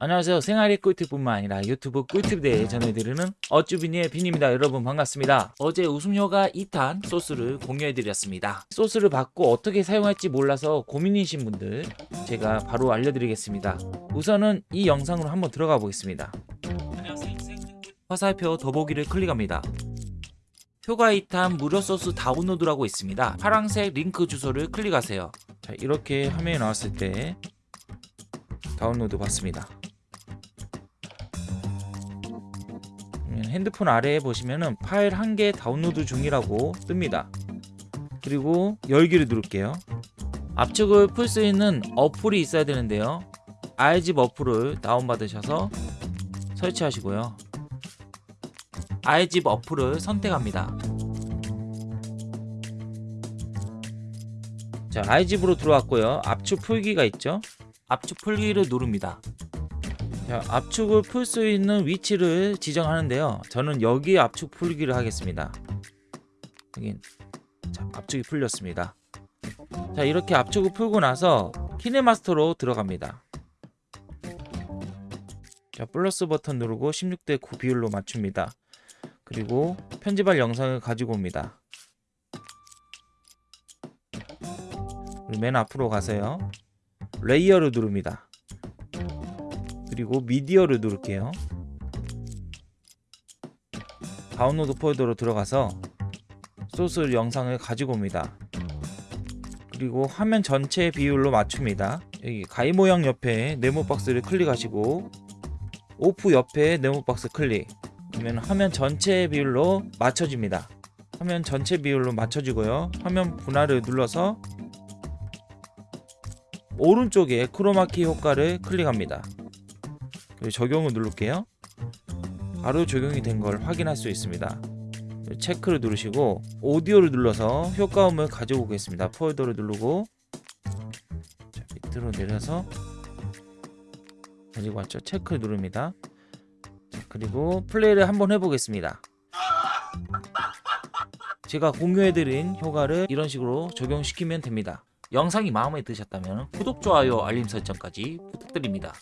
안녕하세요. 생활의 꿀팁뿐만 아니라 유튜브 꿀팁에 대해 전해드리는 어쭈비니의 빈입니다. 여러분 반갑습니다. 어제 웃음효가 2탄 소스를 공유해드렸습니다. 소스를 받고 어떻게 사용할지 몰라서 고민이신 분들 제가 바로 알려드리겠습니다. 우선은 이 영상으로 한번 들어가 보겠습니다. 화살표 더보기를 클릭합니다. 효과 2탄 무료 소스 다운로드라고 있습니다. 파란색 링크 주소를 클릭하세요. 자 이렇게 화면이 나왔을 때 다운로드 받습니다 핸드폰 아래에 보시면은 파일 한 개 다운로드 중이라고 뜹니다. 그리고 열기를 누를게요. 압축을 풀 수 있는 어플이 있어야 되는데요. iZip 어플을 다운받으셔서 설치하시고요. iZip 어플을 선택합니다. 자, iZip으로 들어왔고요. 압축 풀기가 있죠. 압축 풀기를 누릅니다. 자, 압축을 풀 수 있는 위치를 지정하는데요. 저는 여기 압축 풀기를 하겠습니다. 여긴 자, 압축이 풀렸습니다. 자, 이렇게 압축을 풀고 나서 키네마스터로 들어갑니다. 자, 플러스 버튼 누르고 16대 9 비율로 맞춥니다. 그리고 편집할 영상을 가지고 옵니다. 맨 앞으로 가서요. 레이어를 누릅니다. 그리고 미디어를 누를게요. 다운로드 폴더로 들어가서 소스 영상을 가지고 옵니다. 그리고 화면 전체 비율로 맞춥니다. 여기 가위 모양 옆에 네모 박스를 클릭하시고 off 옆에 네모 박스 클릭 그러면 화면 전체 비율로 맞춰집니다. 화면 전체 비율로 맞춰지고요. 화면 분할을 눌러서 오른쪽에 크로마키 효과를 클릭합니다. 적용을 누를게요. 바로 적용이 된 걸 확인할 수 있습니다. 체크를 누르시고 오디오를 눌러서 효과음을 가지고 오겠습니다. 폴더를 누르고 자, 밑으로 내려서 가지고 왔죠. 체크를 누릅니다. 자, 그리고 플레이를 한번 해보겠습니다. 제가 공유해드린 효과를 이런 식으로 적용시키면 됩니다. 영상이 마음에 드셨다면 구독, 좋아요, 알림 설정까지 부탁드립니다.